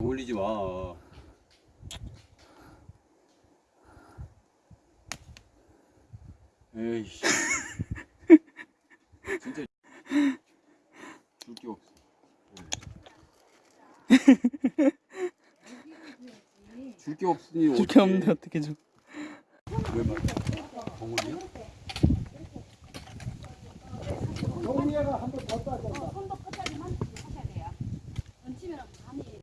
올리지 마. 에이씨. 진짜 줄게 없어. 네. 줄게 없으니 줄게 없는데 어떻게 줘? 왜 말? 덩어리야? 덩어리가 한번더 따져. 어, 손도 끝까지만 하셔야 돼요. 얹히면 감이.